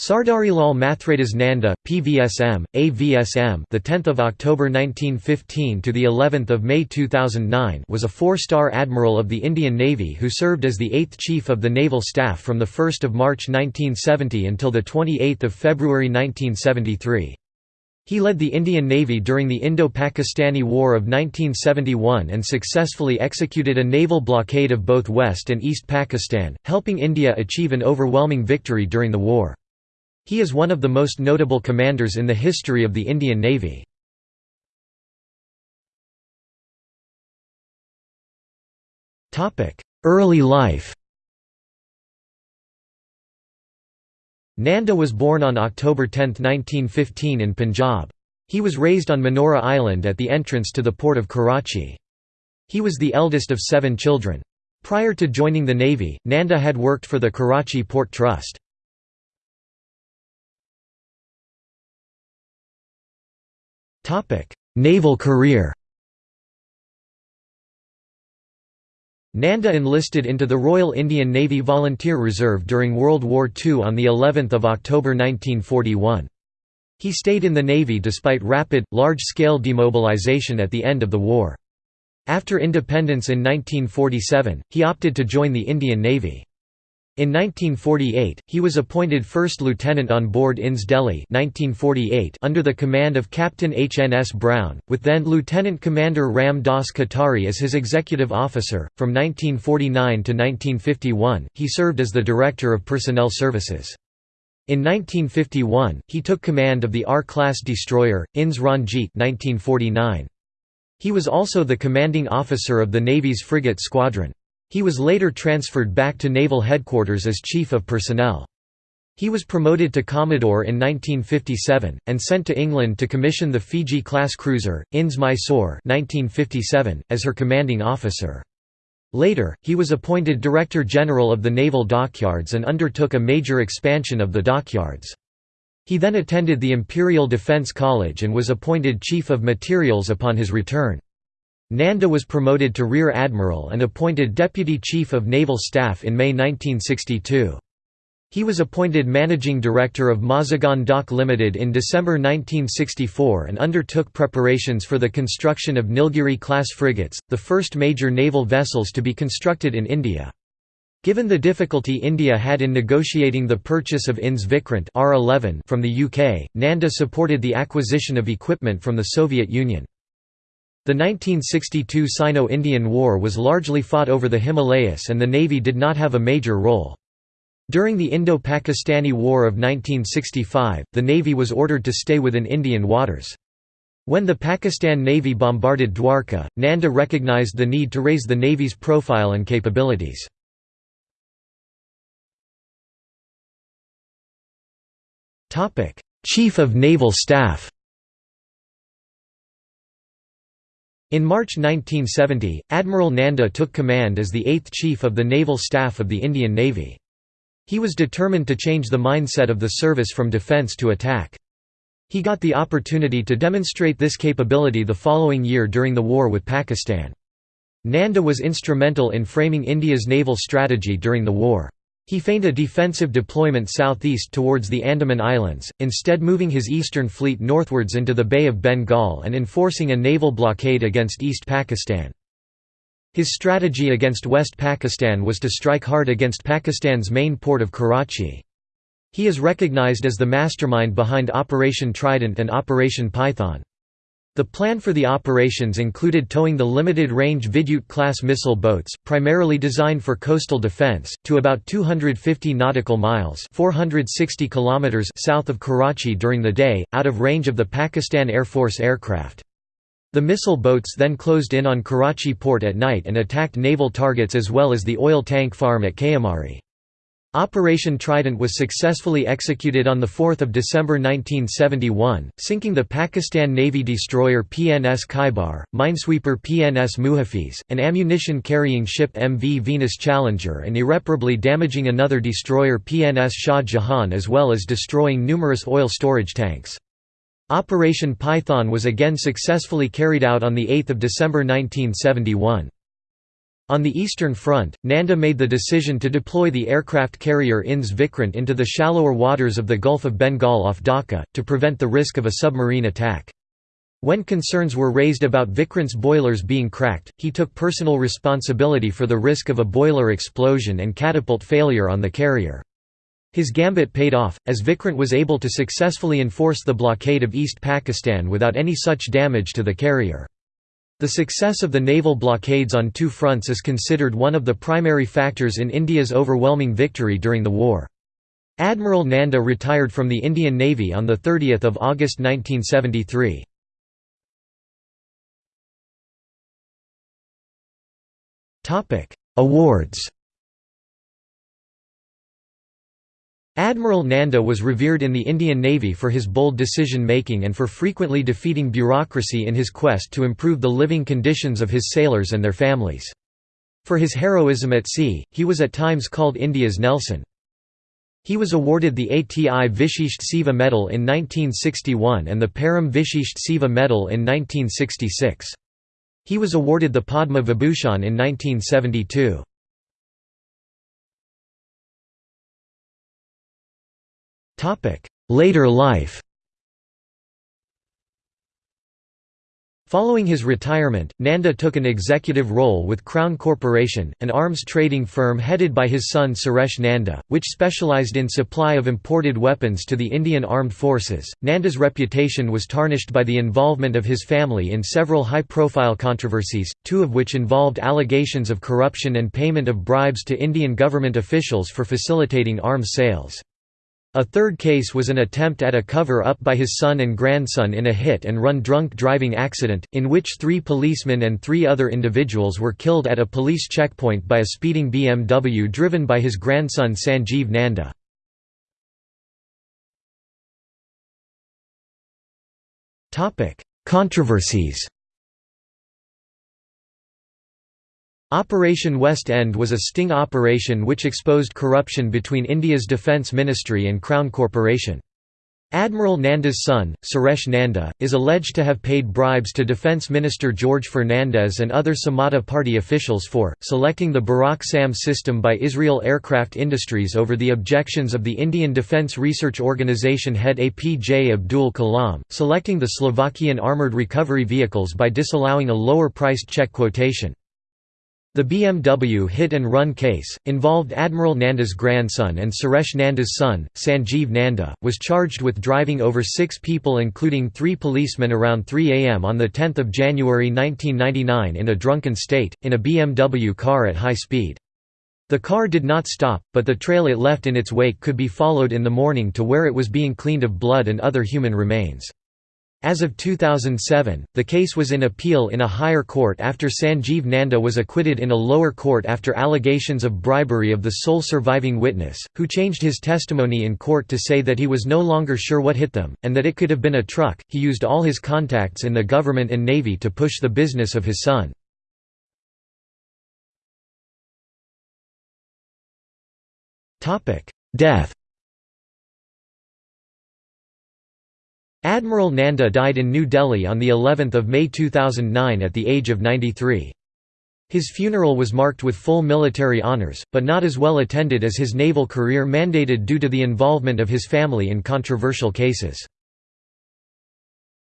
Sardarilal Mathradas Nanda, PVSM, AVSM, the 10th of October 1915 to the 11th of May 2009, was a four-star admiral of the Indian Navy who served as the eighth chief of the naval staff from the 1st of March 1970 until the 28th of February 1973. He led the Indian Navy during the Indo-Pakistani War of 1971 and successfully executed a naval blockade of both West and East Pakistan, helping India achieve an overwhelming victory during the war. He is one of the most notable commanders in the history of the Indian Navy. Early life Nanda was born on October 10, 1915 in Punjab. He was raised on Manora Island at the entrance to the port of Karachi. He was the eldest of seven children. Prior to joining the Navy, Nanda had worked for the Karachi Port Trust. Naval career Nanda enlisted into the Royal Indian Navy Volunteer Reserve during World War II on of October 1941. He stayed in the Navy despite rapid, large-scale demobilization at the end of the war. After independence in 1947, he opted to join the Indian Navy. In 1948, he was appointed first lieutenant on board INS Delhi 1948 under the command of Captain H. N. S. Brown, with then Lieutenant Commander Ram Dass Katari as his executive officer. From 1949 to 1951, he served as the Director of Personnel Services. In 1951, he took command of the R-class destroyer, INS Ranjit 1949. He was also the commanding officer of the Navy's frigate squadron. He was later transferred back to Naval Headquarters as Chief of Personnel. He was promoted to Commodore in 1957, and sent to England to commission the Fiji-class cruiser, INS Mysore 1957, as her commanding officer. Later, he was appointed Director General of the Naval Dockyards and undertook a major expansion of the dockyards. He then attended the Imperial Defence College and was appointed Chief of Materials upon his return. Nanda was promoted to Rear Admiral and appointed Deputy Chief of Naval Staff in May 1962. He was appointed Managing Director of Mazagon Dock Limited in December 1964 and undertook preparations for the construction of Nilgiri-class frigates, the first major naval vessels to be constructed in India. Given the difficulty India had in negotiating the purchase of INS Vikrant R11 from the UK, Nanda supported the acquisition of equipment from the Soviet Union. The 1962 Sino-Indian War was largely fought over the Himalayas and the Navy did not have a major role. During the Indo-Pakistani War of 1965, the Navy was ordered to stay within Indian waters. When the Pakistan Navy bombarded Dwarka, Nanda recognized the need to raise the Navy's profile and capabilities. Chief of Naval Staff In March 1970, Admiral Nanda took command as the eighth Chief of the Naval Staff of the Indian Navy. He was determined to change the mindset of the service from defence to attack. He got the opportunity to demonstrate this capability the following year during the war with Pakistan. Nanda was instrumental in framing India's naval strategy during the war. He feigned a defensive deployment southeast towards the Andaman Islands, instead moving his eastern fleet northwards into the Bay of Bengal and enforcing a naval blockade against East Pakistan. His strategy against West Pakistan was to strike hard against Pakistan's main port of Karachi. He is recognized as the mastermind behind Operation Trident and Operation Python. The plan for the operations included towing the limited-range Vidyut-class missile boats, primarily designed for coastal defense, to about 250 nautical miles 460 kilometers south of Karachi during the day, out of range of the Pakistan Air Force aircraft. The missile boats then closed in on Karachi port at night and attacked naval targets as well as the oil tank farm at Kayamari. Operation Trident was successfully executed on 4 December 1971, sinking the Pakistan Navy destroyer PNS Khaibar, minesweeper PNS Muhafiz, an ammunition-carrying ship MV Venus Challenger and irreparably damaging another destroyer PNS Shah Jahan as well as destroying numerous oil storage tanks. Operation Python was again successfully carried out on 8 December 1971. On the Eastern Front, Nanda made the decision to deploy the aircraft carrier INS Vikrant into the shallower waters of the Gulf of Bengal off Dhaka, to prevent the risk of a submarine attack. When concerns were raised about Vikrant's boilers being cracked, he took personal responsibility for the risk of a boiler explosion and catapult failure on the carrier. His gambit paid off, as Vikrant was able to successfully enforce the blockade of East Pakistan without any such damage to the carrier. The success of the naval blockades on two fronts is considered one of the primary factors in India's overwhelming victory during the war. Admiral Nanda retired from the Indian Navy on 30 August 1973. Awards Admiral Nanda was revered in the Indian Navy for his bold decision-making and for frequently defeating bureaucracy in his quest to improve the living conditions of his sailors and their families. For his heroism at sea, he was at times called India's Nelson. He was awarded the Ati Vishisht Seva Medal in 1961 and the Param Vishisht Seva Medal in 1966. He was awarded the Padma Vibhushan in 1972. Later life Following his retirement, Nanda took an executive role with Crown Corporation, an arms trading firm headed by his son Suresh Nanda, which specialized in supply of imported weapons to the Indian Armed Forces. Nanda's reputation was tarnished by the involvement of his family in several high-profile controversies, two of which involved allegations of corruption and payment of bribes to Indian government officials for facilitating arms sales. A third case was an attempt at a cover-up by his son and grandson in a hit-and-run drunk driving accident, in which three policemen and three other individuals were killed at a police checkpoint by a speeding BMW driven by his grandson Sanjeev Nanda. Controversies Operation West End was a sting operation which exposed corruption between India's Defence Ministry and Crown Corporation. Admiral Nanda's son, Suresh Nanda, is alleged to have paid bribes to Defence Minister George Fernandes and other Samata Party officials for, selecting the Barak SAM system by Israel Aircraft Industries over the objections of the Indian Defence Research Organisation head APJ Abdul Kalam, selecting the Slovakian armoured recovery vehicles by disallowing a lower-priced Czech quotation. The BMW hit-and-run case, involved Admiral Nanda's grandson and Suresh Nanda's son, Sanjeev Nanda, was charged with driving over six people including three policemen around 3 am on 10 January 1999 in a drunken state, in a BMW car at high speed. The car did not stop, but the trail it left in its wake could be followed in the morning to where it was being cleaned of blood and other human remains. As of 2007, the case was in appeal in a higher court after Sanjeev Nanda was acquitted in a lower court after allegations of bribery of the sole surviving witness, who changed his testimony in court to say that he was no longer sure what hit them, and that it could have been a truck. He used all his contacts in the government and navy to push the business of his son. Death Admiral Nanda died in New Delhi on the 11th of May 2009 at the age of 93. His funeral was marked with full military honours, but not as well attended as his naval career mandated due to the involvement of his family in controversial cases.